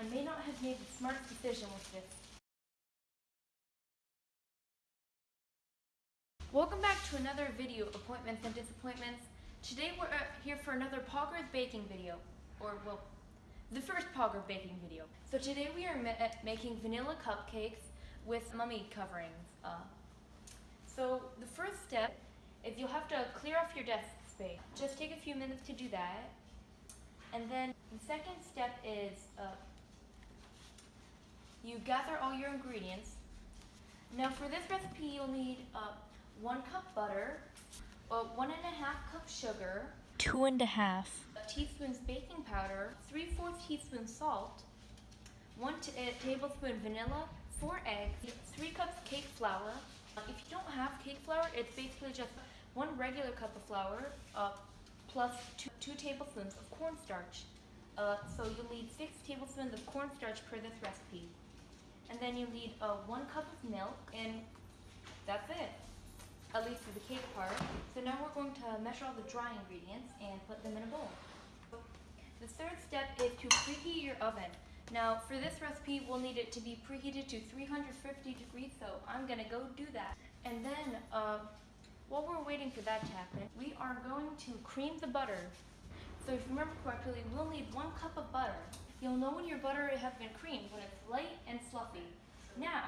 I may not have made the smartest decision with this. Welcome back to another video, Appointments and Disappointments. Today we're uh, here for another Poggers baking video, or well, the first Pogger baking video. So today we are ma- uh, making vanilla cupcakes with mummy coverings. Uh, so the first step is you'll have to clear off your desk space. Just take a few minutes to do that. And then the second step is uh, you gather all your ingredients. Now for this recipe you'll need uh, one cup butter, uh, one and a half cup sugar, Two and a half. teaspoons baking powder, three fourths teaspoon salt, one t- uh, tablespoon vanilla, four eggs, three cups cake flour. Uh, if you don't have cake flour, it's basically just one regular cup of flour uh, plus two, two tablespoons of cornstarch. Uh, so you'll need six tablespoons of cornstarch per this recipe. And then you need uh, one cup of milk, and that's it at least for the cake part. So now we're going to measure all the dry ingredients and put them in a bowl. The third step is to preheat your oven. Now for this recipe, we'll need it to be preheated to 350 degrees, so I'm gonna go do that. And then, uh, while we're waiting for that to happen, we are going to cream the butter. So if you remember correctly, we'll need one cup of butter. You'll know when your butter has been creamed when it's light and fluffy. Now,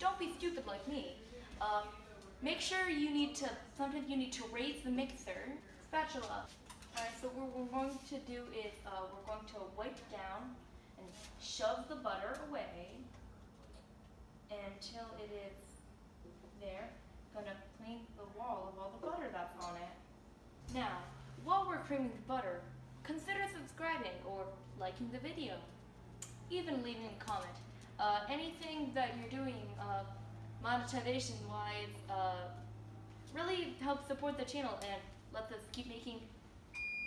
don't be stupid like me. Uh, Make sure you need to, sometimes you need to raise the mixer. Spatula. Alright, so what we're going to do is uh, we're going to wipe down and shove the butter away until it is there. Gonna clean the wall of all the butter that's on it. Now, while we're creaming the butter, consider subscribing or liking the video. Even leaving a comment. Uh, anything that you're doing uh, monetization wise uh, really helps support the channel and lets us keep making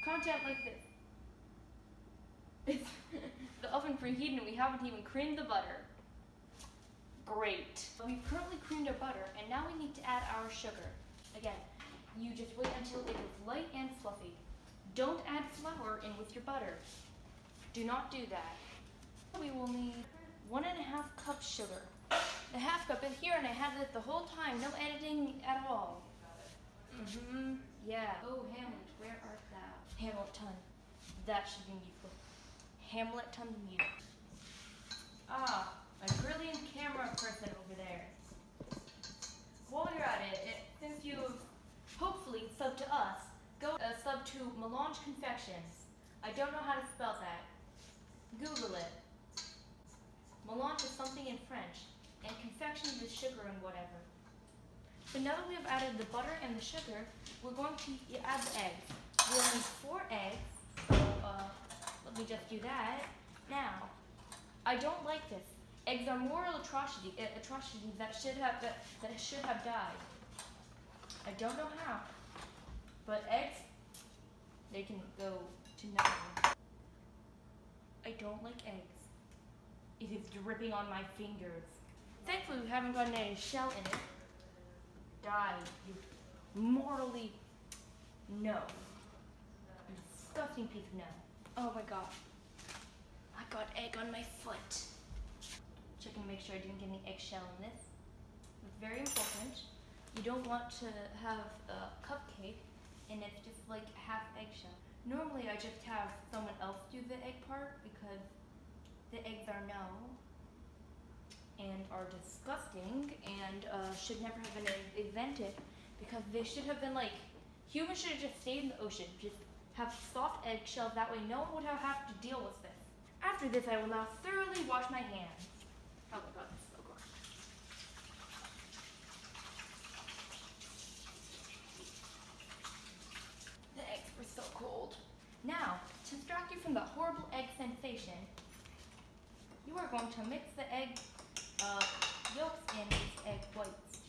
content like this. It's the oven preheated and we haven't even creamed the butter. Great. We've currently creamed our butter and now we need to add our sugar. Again, you just wait until it is light and fluffy. Don't add flour in with your butter. Do not do that. We will need one and a half cup sugar. The half cup is here and I had it the whole time, no editing at all. Mm-hmm, yeah. Oh, Hamlet, where art thou? Hamilton. That should be musical. Hamilton the music. Ah, a brilliant camera person over there. While you're at it, it since you've hopefully subbed to us, go uh, sub to Melange Confections. I don't know how to spell that. Google it. Melange is something in French and confection is sugar and whatever. So now that we have added the butter and the sugar, we're going to add the eggs. We'll need four eggs, so uh, let me just do that. Now, I don't like this. Eggs are moral atrocity, uh, atrocities that should have that, that should have died. I don't know how, but eggs, they can go to nothing. I don't like eggs. It is dripping on my fingers. Thankfully, we haven't gotten any shell in it. Die, you mortally no. You disgusting piece of no. Oh my god. I got egg on my foot. Checking to make sure I didn't get any eggshell in this. It's very important. You don't want to have a cupcake and it's just like half eggshell. Normally I just have someone else do the egg part because the eggs are no and are disgusting and uh, should never have been invented because they should have been like humans should have just stayed in the ocean. Just have soft eggshells that way no one would have, have to deal with this. After this i will now thoroughly wash my hands. Oh my god this is so gross the eggs were so cold now to distract you from the horrible egg sensation you are going to mix the egg uh, yolks and these egg whites.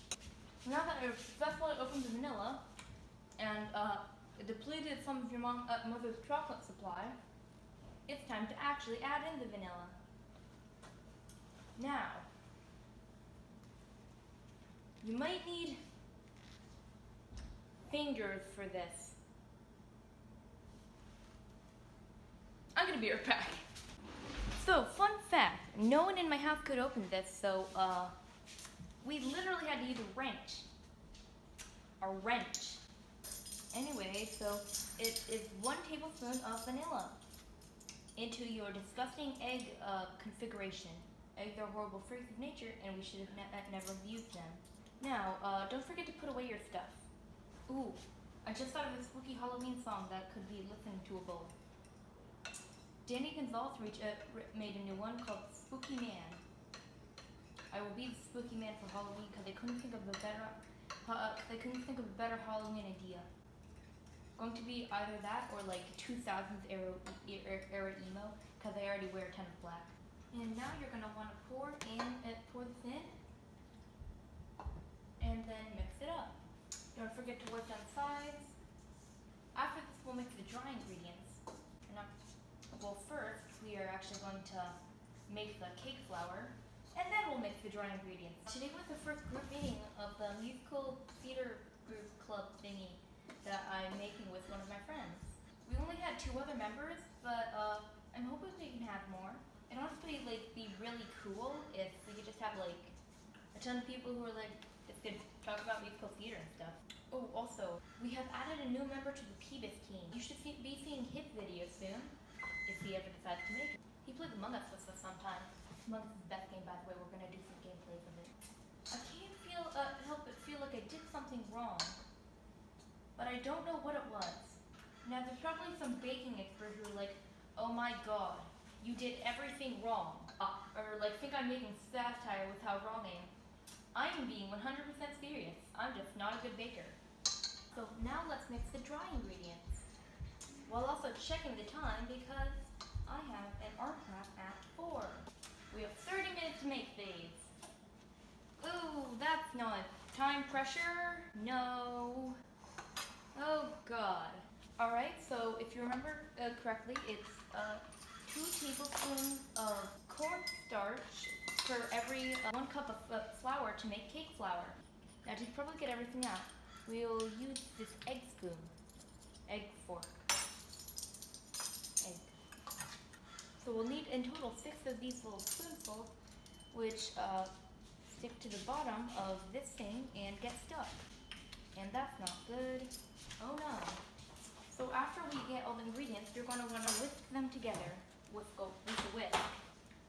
Now that I've successfully opened the vanilla and uh, depleted some of your mom, uh, mother's chocolate supply, it's time to actually add in the vanilla. Now, you might need fingers for this. I'm gonna be right back. So, fun fact. no one in my house could open this, so uh, we literally had to use a wrench. A wrench. Anyway, so it is one tablespoon of vanilla into your disgusting egg uh, configuration. Eggs are horrible freaks of nature, and we should have ne- uh, never used them. Now, uh, don't forget to put away your stuff. Ooh, I just thought of a spooky Halloween song that could be listened to a bowl. Danny Gonzalez uh, made a new one called Spooky Man. I will be the Spooky Man for Halloween because I couldn't think of a better, uh, I couldn't think of a better Halloween idea. Going to be either that or like 2000s era, era, emo because I already wear a ton of black. And now you're gonna want to pour in, uh, pour this in, and then mix it up. Don't forget to work down sides. After this, we'll mix the dry ingredients. Well, first we are actually going to make the cake flour, and then we'll mix the dry ingredients. Today was the first group meeting of the musical theater group club thingy that I'm making with one of my friends. We only had two other members, but uh, I'm hoping we can have more. It'd honestly like be really cool if we could just have like a ton of people who are like just could talk about musical theater and stuff. Oh, also, we have added a new member to the Peebus team. You should see, be seeing his video soon, if he ever decides to make it. He plays Among Us with us sometimes. Among Us is the best game, by the way. We're gonna do some gameplays of it. I can't feel uh, help but feel like I did something wrong, but I don't know what it was. Now, there's probably some baking expert who are like, "Oh my God, you did everything wrong," uh, or like think I'm making satire with how wrong I am. I am being 100% serious. I'm just not a good baker. So now let's mix the dry ingredients. While also checking the time because I have an art class at 4. We have 30 minutes to make these. Ooh, that's not time pressure. No. Oh god. Alright, so if you remember uh, correctly, it's uh, 2 tablespoons of cornstarch for every uh, 1 cup of flour to make cake flour. Now to probably get everything out, we'll use this egg spoon. Egg fork. So we'll need in total six of these little spoonfuls, which uh, stick to the bottom of this thing and get stuck. And that's not good. Oh no. So after we get all the ingredients, you're going to want to whisk them together with, with the whisk.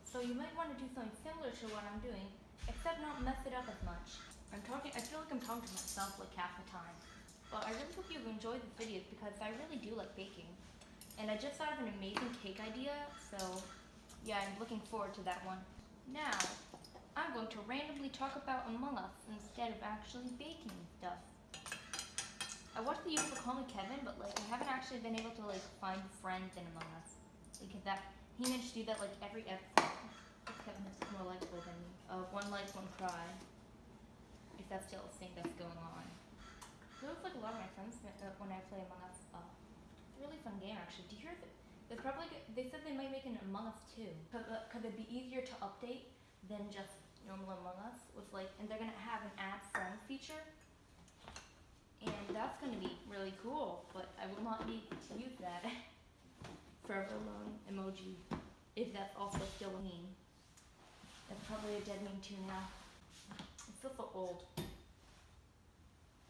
So you might want to do something similar to what I'm doing, except not mess it up as much. I'm talking, I feel like I'm talking to myself like half the time. But I really hope you've enjoyed these video because I really do like baking. And I just thought of an amazing cake idea, so yeah, I'm looking forward to that one. Now, I'm going to randomly talk about Among Us instead of actually baking stuff. I watched the usual Call Me Kevin, but like I haven't actually been able to like find friends in Among Us. Like that, he managed to do that like every episode. Kevin is more likable than me. Uh, one like, one cry. If that's still a thing that's going on. Looks like a lot of my friends uh, when I play Among Us. Uh, it's a really fun game actually. Do you hear that? They probably they said they might make an Among Us too. Uh, cause it'd be easier to update than just normal Among Us with like, and they're gonna have an add friend feature. And that's gonna be really cool, but I will not need to use that. Forever alone emoji, if that's also still a meme. That's probably a dead meme too now. I feel so old.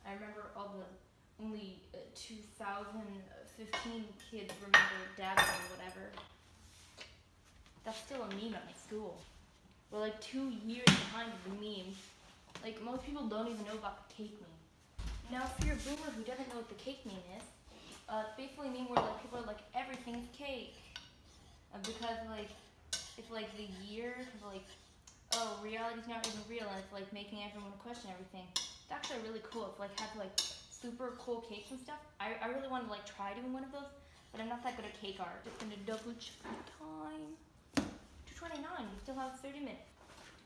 I remember all the only uh, 2015 kids remember Dabble or whatever. That's still a meme at my school. We're like two years behind the meme. Like most people don't even know about the cake meme. Now, if you're a boomer who doesn't know what the cake meme is, uh, it's basically a meme where like people are like everything's cake, uh, because like it's like the year like oh reality's not even real and it's like making everyone question everything. It's actually really cool. It's like have like super cool cakes and stuff. I, I really want to like try doing one of those, but I'm not that good at cake art. Just gonna double check the time. 229. We still have 30 minutes.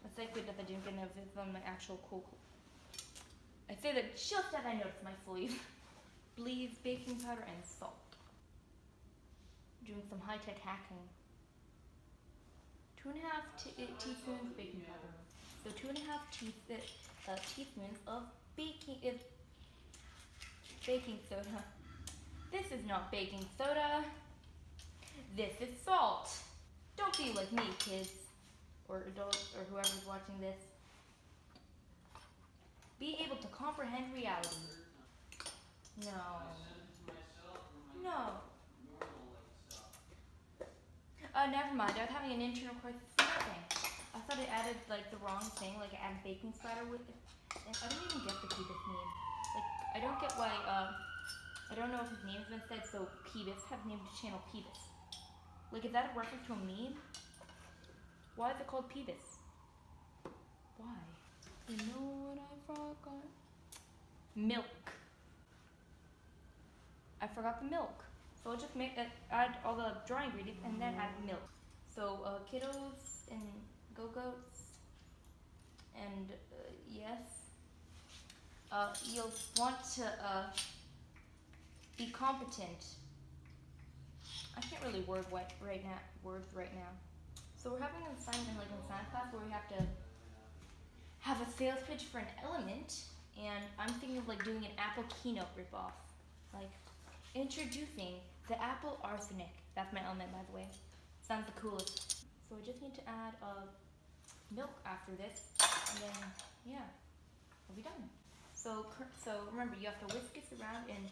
It's like good that I didn't get enough of my actual cool. cool. I say that just as I noticed my sleeve. Bleeds, baking powder, and salt. Doing some high tech hacking. Two and a half uh, teaspoons baking powder. So two and a half te- uh, teaspoons of baking uh, baking soda. This is not baking soda. This is salt. Don't be like me, kids. or adults or whoever's watching this be able to comprehend reality. No. No. Uh, never mind. I was having an internal crisis. Thing. I thought it added like the wrong thing, like it added baking splatter with it. I don't even get the name. Like I don't get why. Uh, I don't know if his name's been said. So Peebus have named the channel Peebus. Like is that a reference to a meme? Why is it called Peebus? Why? You know what I forgot? Milk. I forgot the milk. So I'll just make that, add all the dry ingredients and then add milk. So uh, kiddos and go-goats and uh, yes, uh, you'll want to uh, be competent. I can't really word what right now words right now. So we're having an assignment like in science class where we have to have a sales pitch for an element, and I'm thinking of like doing an Apple keynote ripoff, like introducing the Apple arsenic. That's my element, by the way. Sounds the coolest. So I just need to add uh, milk after this, and then yeah, we'll be done. So so remember, you have to whisk this around and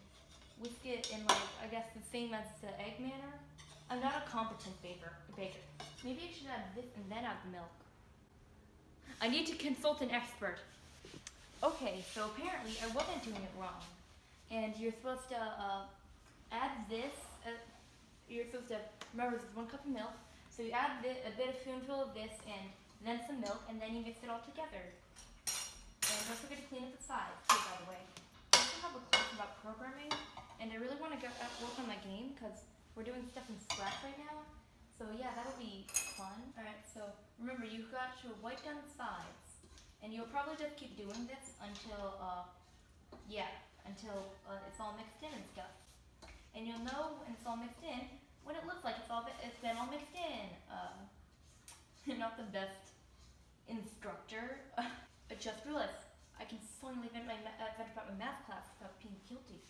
whisk it in like I guess the same as the egg manner. I'm not a competent baker. Baker. Maybe I should add this and then add the milk. I need to consult an expert. Okay, so apparently I wasn't doing it wrong. And you're supposed to uh, add this. Uh, you're supposed to remember this is one cup of milk. So you add a bit of spoonful of this and then some milk, and then you mix it all together. And don't forget to clean up the sides too, by the way. I also have a class about programming, and I really want to get uh, work on my game because we're doing stuff in Scratch right now. So yeah, that'll be fun. Alright, so remember you've got to wipe down the sides. And you'll probably just keep doing this until, uh, yeah, until uh, it's all mixed in and stuff. And you'll know when it's all mixed in when it looks like it's all it's been all mixed in. Uh, not the best instructor. I just realized I can finally vent, my, uh, vent about my math class without being guilty.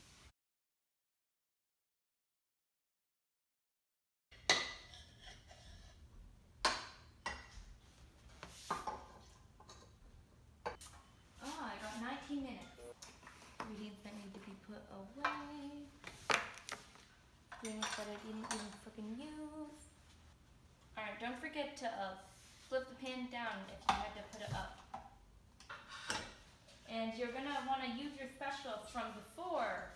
Ah, I got 19 minutes. Ingredients that need to be put away. Ingredients that I didn't even freaking use. Alright, don't forget to uh, flip the pan down if you had to put it up. And you're gonna wanna use your specials from before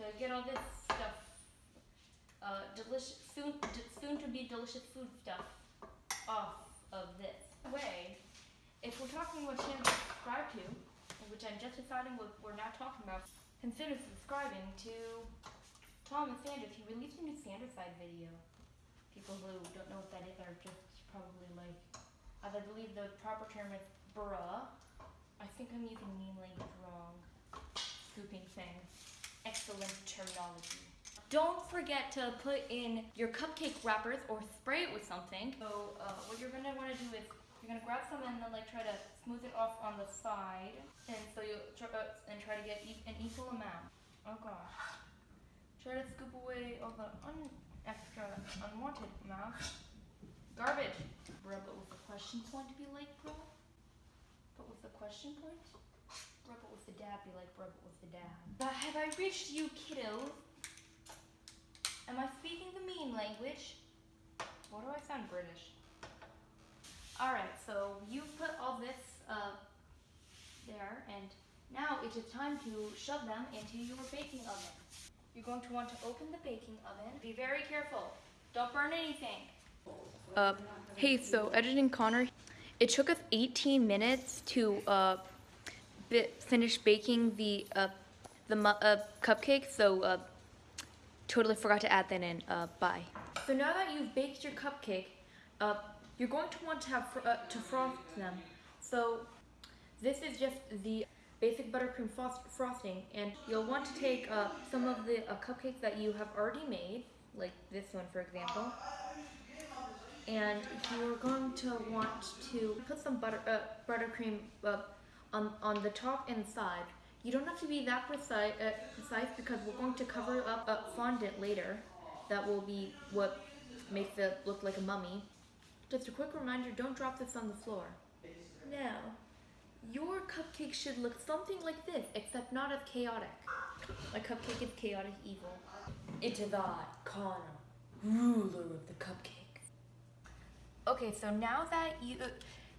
to get all this stuff, uh, delicious, soon, soon to be delicious food stuff off of this. Way, if we're talking about channels to subscribe to, which I'm just deciding what we're not talking about, consider subscribing to Thomas Sanders. He released a new Sanders Sides video. People who don't know what that is are just probably like, as I believe the proper term is bruh. I think I'm using mean language wrong. Scooping thing. Excellent terminology. Don't forget to put in your cupcake wrappers or spray it with something. So uh, what you're gonna wanna do is you're gonna grab some and then like try to smooth it off on the side, and so you try, uh, and try to get e an equal amount. Oh gosh. Try to scoop away all the un extra unwanted amount. Garbage. Rub it with a question point to be like, bro. But with the question point, rub it with the dab, be like, rub it with the dab. But have I reached you, kiddo? Am I speaking the mean language? What do I sound British? Alright, so you put all this uh, there, and now it is time to shove them into your baking oven. You're going to want to open the baking oven. Be very careful. Don't burn anything. Uh, hey, so editing Connor, it took us 18 minutes to uh, finish baking the uh, the uh, cupcake, so uh, totally forgot to add that in. Uh, bye. So now that you've baked your cupcake, uh, you're going to want to have fr to frost them. So this is just the basic buttercream frost frosting, and you'll want to take some of the cupcakes that you have already made, like this one for example, and you're going to want to put some butter uh, buttercream uh, on on the top and side. You don't have to be that precise, uh, precise because we're going to cover up a fondant later. That will be what makes it look like a mummy. Just a quick reminder, don't drop this on the floor. Now, your cupcake should look something like this, except not as chaotic. My cupcake is chaotic evil. It is I, Connor, ruler of the cupcakes. Okay, so now that you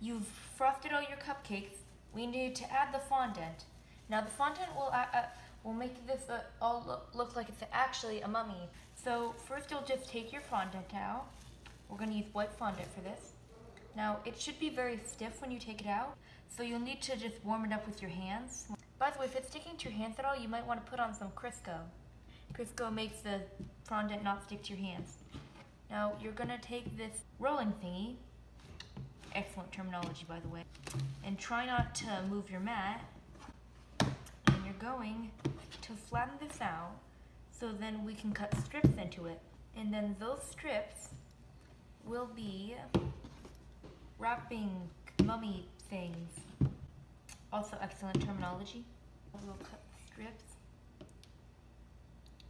you've frosted all your cupcakes, we need to add the fondant. Now the fondant will uh, uh, will make this uh, all look, look like it's actually a mummy. So first you'll just take your fondant out. We're going to use white fondant for this. Now it should be very stiff when you take it out, so you'll need to just warm it up with your hands. By the way, if it's sticking to your hands at all, you might want to put on some Crisco. Crisco makes the fondant not stick to your hands. Now you're gonna take this rolling thingy, excellent terminology by the way, and try not to move your mat. And you're going to flatten this out so then we can cut strips into it. And then those strips will be wrapping mummy things. Also excellent terminology. We'll cut strips.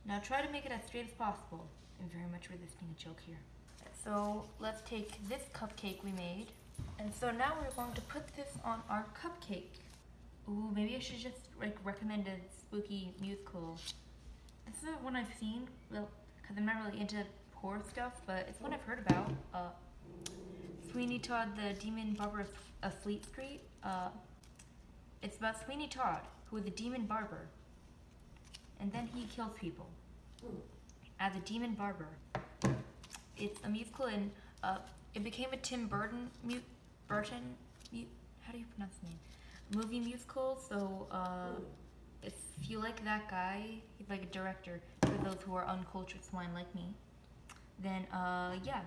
Now try to make it as straight as possible. I'm very much resisting a joke here. So let's take this cupcake we made. And so now we're going to put this on our cupcake. Ooh, maybe I should just like recommend a spooky musical. This is one I've seen, well, because I'm not really into horror stuff, but it's one I've heard about. Uh, Sweeney Todd, the Demon Barber of, of Fleet Street. Uh, it's about Sweeney Todd, who is a demon barber. And then he kills people as a demon barber. It's a musical and uh, it became a Tim Burton mu- Burton mu- how do you pronounce the name? Movie musical. So uh, if you like that guy, he's like a director for those who are uncultured swine like me. Then uh, yeah,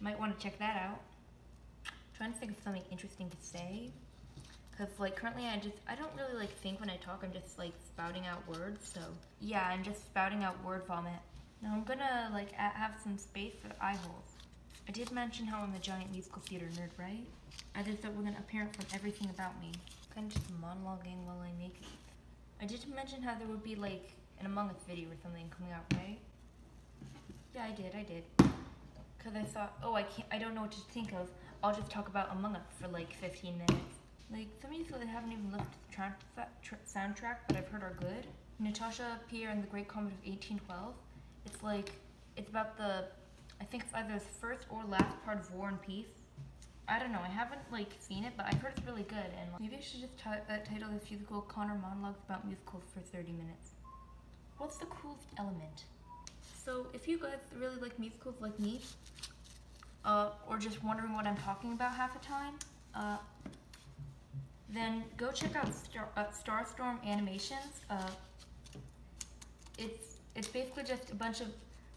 might want to check that out. trying to think of something interesting to say. Cause like currently I just I don't really like think when I talk. I'm just like spouting out words. So yeah, I'm just spouting out word vomit. Now I'm gonna like have some space for eye holes. I did mention how I'm a giant musical theater nerd, right? I just that wasn't apparent from everything about me. Kind of just monologuing while I make. I did mention how there would be like an Among Us video or something coming out, right? Yeah, I did. I did. Cause I thought, oh, I can't. I don't know what to think of. I'll just talk about Among Us for like 15 minutes. Like some of these I haven't even looked at the soundtrack, but I've heard are good. Natasha Pierre and the Great Comet of 1812. It's like it's about the, I think it's either the first or last part of War and Peace. I don't know. I haven't like seen it, but I've heard it's really good. And maybe I should just uh, title this musical "Connor Monologues About Musicals" for 30 minutes. What's the coolest element? So if you guys really like musicals like me, uh, or just wondering what I'm talking about half the time, uh, then go check out Star, uh, Starstorm Animations. Uh, it's it's basically just a bunch of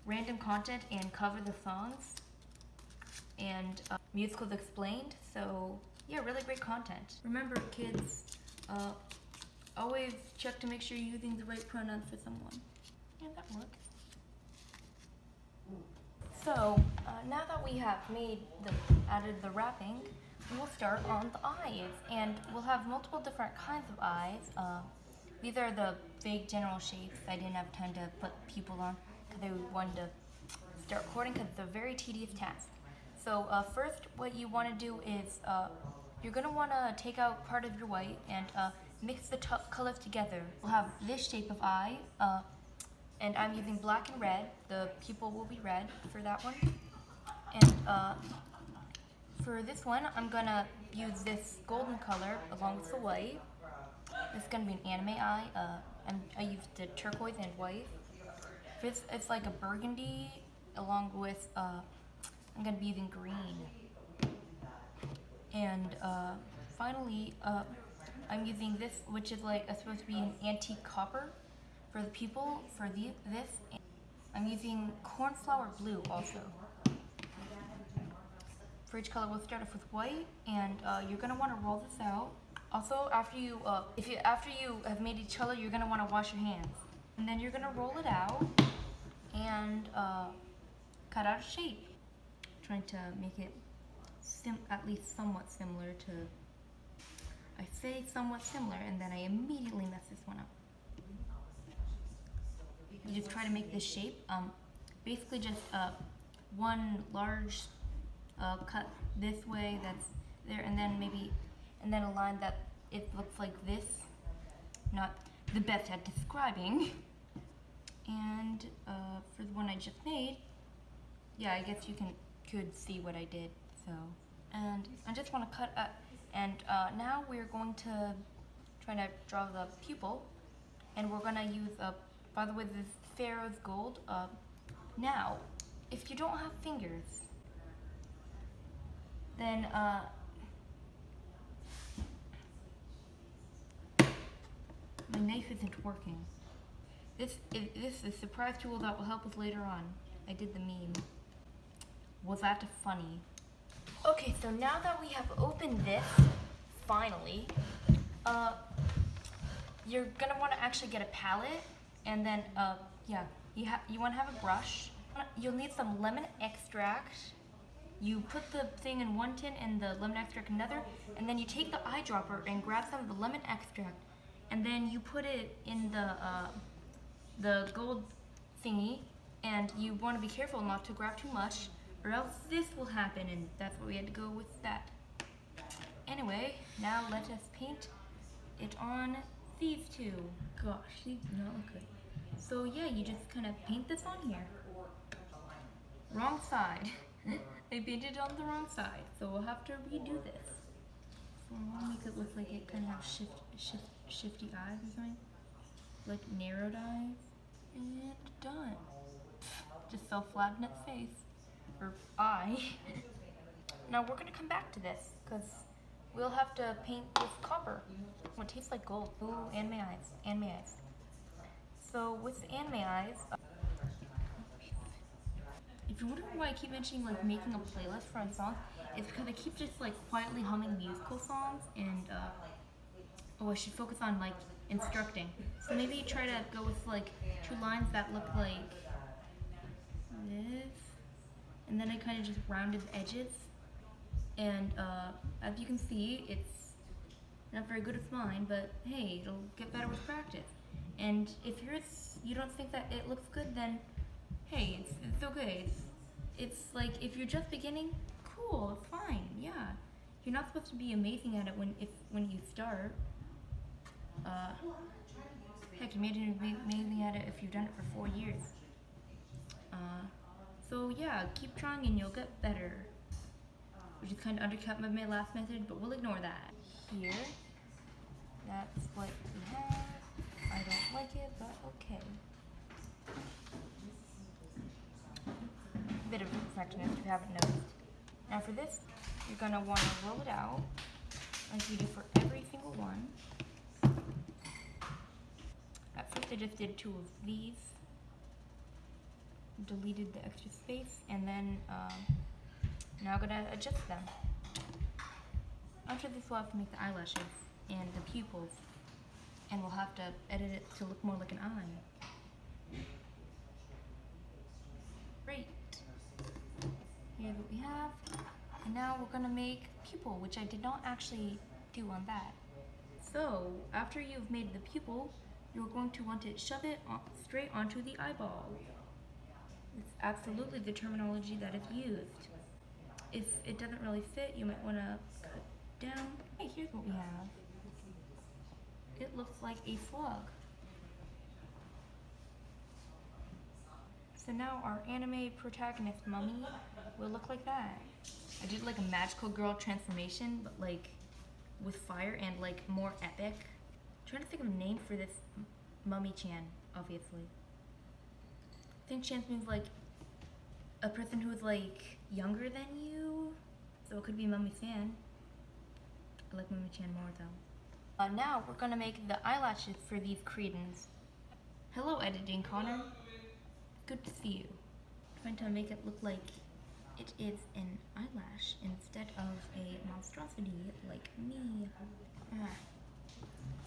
random content and cover the songs and uh, musicals explained. So yeah, really great content. Remember, kids, uh, always check to make sure you're using the right pronouns for someone. Yeah, that works. So uh, now that we have made the added the wrapping, we'll start on the eyes, and we'll have multiple different kinds of eyes. Uh, these are the big general shapes. I didn't have time to put people on because I wanted to start recording because it's a very tedious task. So uh, first, what you want to do is uh, you're gonna want to take out part of your white and uh, mix the colors together. We'll have this shape of eye. Uh, and I'm using black and red. The pupil will be red for that one. And uh, for this one, I'm gonna use this golden color along with the white. It's gonna be an anime eye. Uh, I used the turquoise and white. This it's like a burgundy along with uh, I'm gonna be using green. And uh, finally, uh, I'm using this, which is like supposed to be an antique copper for the pupil. For the this, I'm using cornflower blue also. For each color, we'll start off with white, and uh, you're gonna want to roll this out. Also, after you, uh, if you after you have made each color, you're gonna want to wash your hands, and then you're gonna roll it out and uh, cut out a shape. Trying to make it sim- at least somewhat similar to. I say somewhat similar, and then I immediately mess this one up. You just try to make this shape. Um, basically just uh, one large uh, cut this way, that's there, and then maybe, and then a line that it looks like this. Not the best at describing. And uh, for the one I just made, yeah, I guess you can could see what I did. So, and I just want to cut up. And uh, now we're going to try to draw the pupil, and we're gonna use uh, by the way this Pharaoh's gold. Uh, now, if you don't have fingers, then uh, my knife isn't working. This is this is a surprise tool that will help us later on. I did the meme. Was that funny? Okay, so now that we have opened this, finally, uh, you're gonna want to actually get a palette, and then uh, yeah, you have you want to have a brush. You'll need some lemon extract. You put the thing in one tin and the lemon extract in another, and then you take the eyedropper and grab some of the lemon extract, and then you put it in the uh, the gold thingy, and you want to be careful not to grab too much, or else this will happen, and that's what we had to go with that. Anyway, now let us paint it on these two. Gosh, these do not look good. So yeah, you just kind of paint this on here. Wrong side. I painted on the wrong side, so we'll have to redo this. So we'll make it look like it kind of have shift, shift, shifty eyes or something. Like narrowed eyes. And done. Just fell flat in its face. Or eye. now we're gonna come back to this, because we'll have to paint with copper. It tastes like gold. Ooh, and my eyes. And my eyes. So with anime eyes, if you're wondering why I keep mentioning like making a playlist for a song, it's because I keep just like quietly humming musical songs and uh, oh I should focus on like instructing. So maybe try to go with like two lines that look like this, and then I kind of just rounded the edges. And uh, as you can see, it's not very good with mine, but hey, it'll get better with practice. And if yours, you don't think that it looks good, then hey, it's, it's okay. It's, it's like if you're just beginning, cool, it's fine, yeah. You're not supposed to be amazing at it when if when you start. Uh, heck, imagine be amazing at it if you've done it for four years. Uh, so yeah, keep trying and you'll get better. Which is kind of undercut my last method, but we'll ignore that. Here, that's what we have. I don't like it, but okay. Bit of a if you haven't noticed. Now for this, you're gonna want to roll it out, like you do for every single one. At first I just did two of these, deleted the extra space, and then um, now I'm gonna adjust them. After this we'll have to make the eyelashes and the pupils and we'll have to edit it to look more like an eye. Great. Here's what we have. And now we're gonna make pupil, which I did not actually do on that. So, after you've made the pupil, you're going to want to shove it straight onto the eyeball. It's absolutely the terminology that is used. If it doesn't really fit, you might want to cut down. Hey, here's what we have. It looks like a slug. So now our anime protagonist mummy will look like that. I did like a magical girl transformation, but like with fire and like more epic. I'm trying to think of a name for this mummy Chan, obviously. I think Chan means like a person who is like younger than you. So it could be Mummy San. I like Mummy Chan more though. Uh, now we're gonna make the eyelashes for these cretins. Hello, editing Connor. Good to see you. Trying to make it look like it is an eyelash instead of a monstrosity like me. Ah.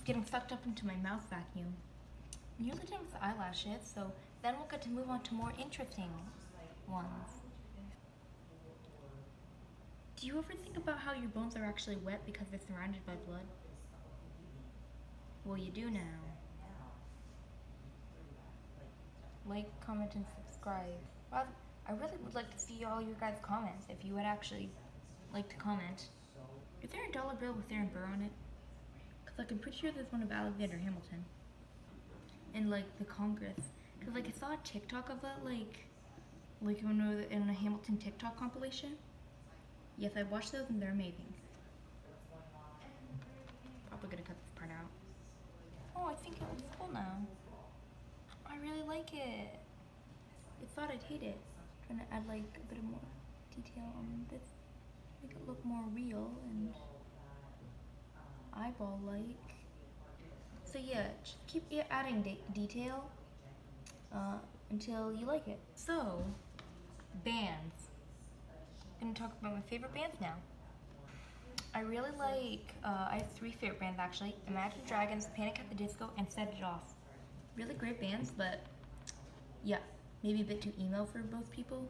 Getting sucked up into my mouth vacuum. Nearly done with the eyelashes, so then we'll get to move on to more interesting ones. Do you ever think about how your bones are actually wet because they're surrounded by blood? Well, you do now. Like, comment, and subscribe. Well, I really would like to see all your guys' comments if you would actually like to comment. Is there a dollar bill with Aaron Burr on it? Cause like I'm pretty sure there's one of Alexander Hamilton. And like the Congress. Cause like I saw a TikTok of that like like in a, in a Hamilton TikTok compilation. Yes, I watched those and they're amazing. Probably gonna cut this part out. Oh, I think it looks cool now. I really like it. I thought I'd hate it. I'm Trying to add like a bit of more detail on this. Make it look more real and eyeball like. So yeah, just keep adding de- detail uh, until you like it. So, bands. I'm gonna talk about my favorite bands now. I really like, uh, I have three favorite bands actually Imagine Dragons, Panic at the Disco, and Set It Off. Really great bands, but yeah, maybe a bit too emo for both people.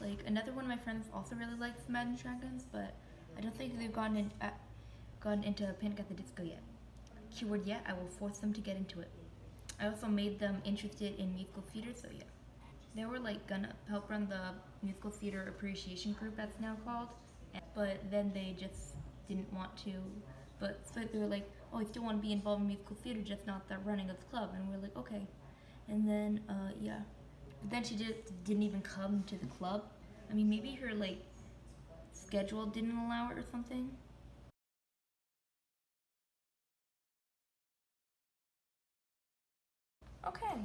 Like, another one of my friends also really likes Imagine Dragons, but I don't think they've gotten, in, uh, gotten into Panic at the Disco yet. Keyword yet, I will force them to get into it. I also made them interested in musical theater, so yeah. They were like gonna help run the musical theater appreciation group that's now called, but then they just didn't want to. But so they were like, "Oh, I still want to be involved in musical theater, just not the running of the club." And we are like, "Okay." And then uh, yeah, but then she just didn't even come to the club. I mean, maybe her like schedule didn't allow it or something. Okay,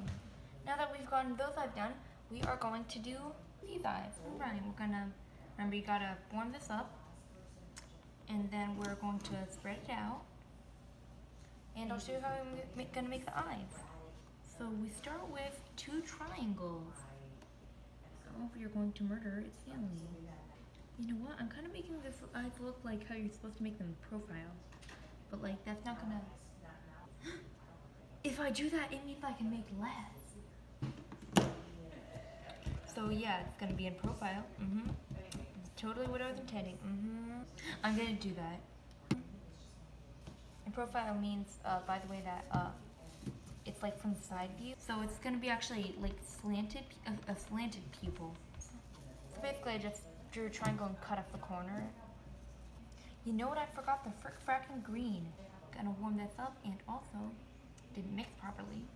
now that we've gotten those eyes done, we are going to do these eyes. Right, we're gonna, remember you gotta warm this up, and then we're going to spread it out, and I'll show you how I'm gonna make the eyes. So we start with two triangles. Oh, you're going to murder its family. You know what? I'm kind of making this eyes look like how you're supposed to make them profile, but like that's not gonna. If I do that, it means I can make less. So yeah, it's gonna be in profile. Mm-hmm. Totally what I was intending. Mm-hmm. I'm gonna do that. In profile means, uh, by the way, that uh, it's like from the side view. So it's gonna be actually like slanted, a, a slanted pupil. So basically, I just drew a triangle and cut off the corner. You know what? I forgot the frick fracking green. Gonna warm this up and also didn't mix properly.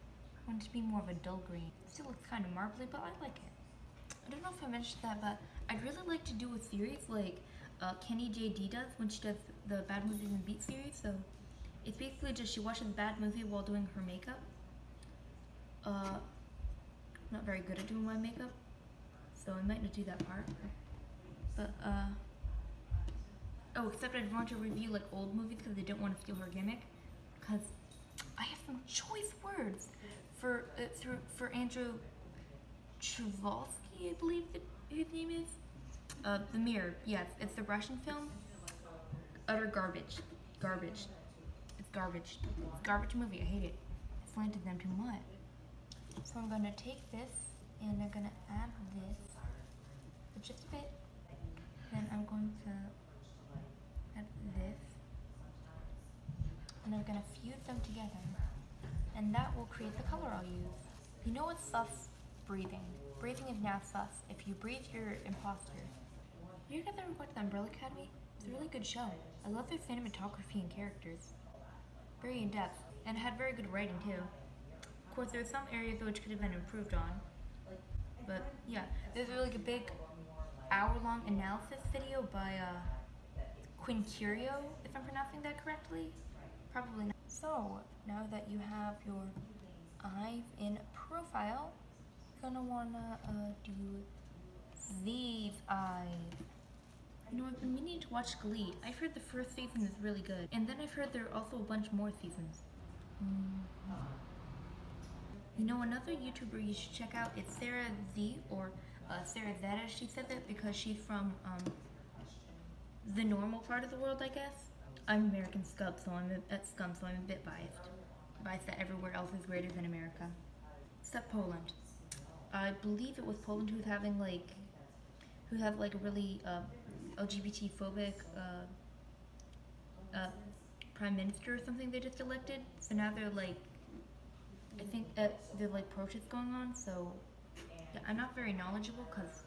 Want it to be more of a dull green. Still looks kind of marbly, but I like it. I don't know if I mentioned that, but I'd really like to do a series like uh, Kenny JD does when she does the Bad Movies and Beat series. So it's basically just she watches bad movie while doing her makeup. Uh, not very good at doing my makeup, so I might not do that part. But uh, oh, except I'd want to review like old movies because I don't want to steal her gimmick. Because I have some choice words for uh, through for Andrew Chvalsky, I believe his name is. Uh, the Mirror. Yes, it's the Russian film. Utter garbage. Garbage. Garbage. Garbage movie. I hate it. I slanted them too much. So I'm gonna take this and I'm gonna add this just a bit. Then I'm going to add this. And I'm gonna fuse them together. And that will create the color I'll use. You know what's sus? Breathing. Breathing is now sus. If you breathe, you're imposter. You guys ever watch the Umbrella Academy? It's a really good show. I love their cinematography and characters. Very in depth, and had very good writing too. Of course, there are some areas which could have been improved on. But yeah, there's really like a big hour-long analysis video by uh, Quinn Curio, if I'm pronouncing that correctly. Probably not. So now that you have your eyes in profile, you're gonna wanna uh, do these eyes. You know, I've been meaning to watch Glee. I've heard the first season is really good, and then I've heard there are also a bunch more seasons. Mm. You know, another YouTuber you should check out is Sarah Z or uh, Sarah Zeta. She said that because she's from um, the normal part of the world, I guess. I'm American scum, so I'm a, at scum, so I'm a bit biased. Biased that everywhere else is greater than America, except Poland. I believe it was Poland who's having like, who have like a really uh, LGBT phobic uh, uh, prime minister or something they just elected. So now they're like, I think uh, they're like protests going on. So Yeah, I'm not very knowledgeable because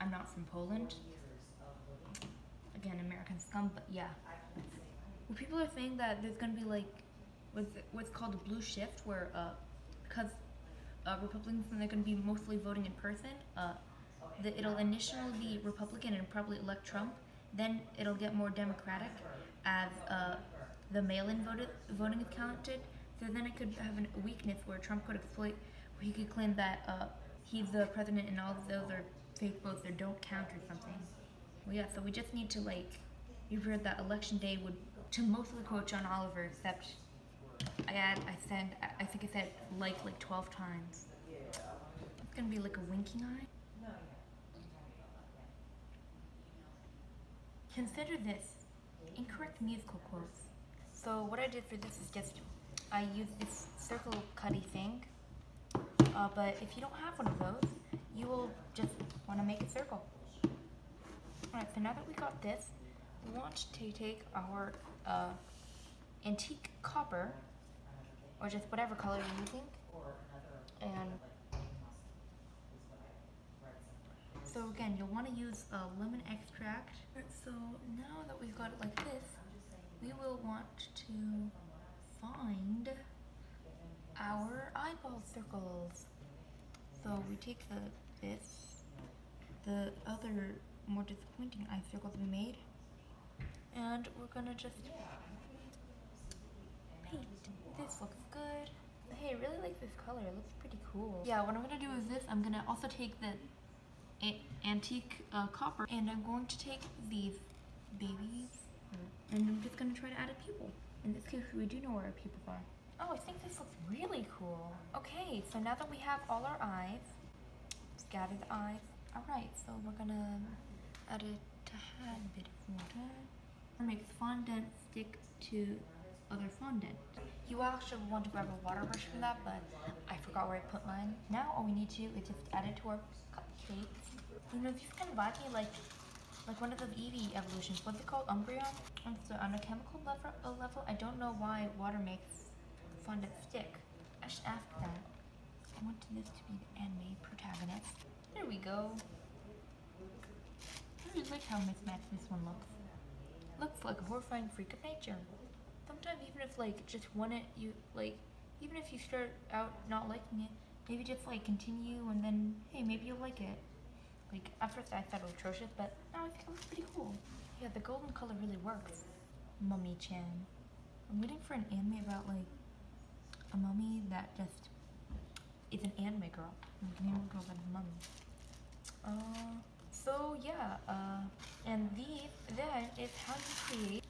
I'm not from Poland. Again, American scum, but yeah. Well, people are saying that there's gonna be like what's what's called a blue shift, where uh, because uh, Republicans and they're gonna be mostly voting in person. The, it'll initially be Republican and probably elect Trump. Then it'll get more Democratic as uh, the mail-in voting is counted. So then it could have a weakness where Trump could exploit, where he could claim that uh, he's the president and all of those are fake votes or don't count or something. Well, yeah. So we just need to like, you've heard that election day would to mostly quote John Oliver, except I add, I I- I think I said like like 12 times. It's gonna be like a winking eye. Consider this incorrect musical quotes. So what I did for this is just I used this circle cutty thing. Uh, but if you don't have one of those, you will just want to make a circle. Alright, so now that we got this, we want to take our uh, antique copper, or just whatever color you're using, and so again, you'll want to use uh, lemon extract. So now that we've got it like this, we will want to find our eyeball circles. So we take the this, the other more disappointing eye circles we made, and we're gonna just paint. This looks good. Hey, I really like this color. It looks pretty cool. Yeah, what I'm gonna do is this. I'm gonna also take the antique uh, copper, and I'm going to take these babies, and I'm just gonna try to add a pupil. In this case, we do know where our pupils are. Oh, I think this looks really cool. Okay, so now that we have all our eyes, scatter the eyes. All right, so we're gonna add a tad bit of water. Makes fondant stick to other fondant. You actually want to grab a water brush for that, but I forgot where I put mine. Now all we need to do is just add it to our cupcakes. You know, if you can buy me like like one of the Eevee evolutions. What's it called? Umbreon? And so on a chemical level, level, I don't know why water makes fondant stick. I should ask that. I want this to be the anime protagonist. There we go. I really like how mismatched this one looks. Looks like a horrifying freak of nature. Sometimes even if like just one it you like even if you start out not liking it, maybe just like continue and then hey maybe you'll like it. Like at first I thought it was atrocious, but now I think it looks pretty cool. Yeah, the golden color really works. Mummy Chan. I'm waiting for an anime about like a mummy that just is an anime girl. Like an anime girl that's a mummy. Uh, so yeah, uh, and these then is how you create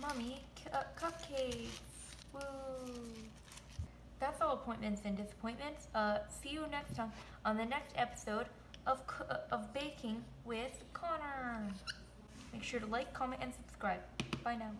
mummy uh, cupcakes. Woo! That's all appointments and disappointments. Uh, see you next time on the next episode of uh, of baking with Connor. Make sure to like, comment, and subscribe. Bye now.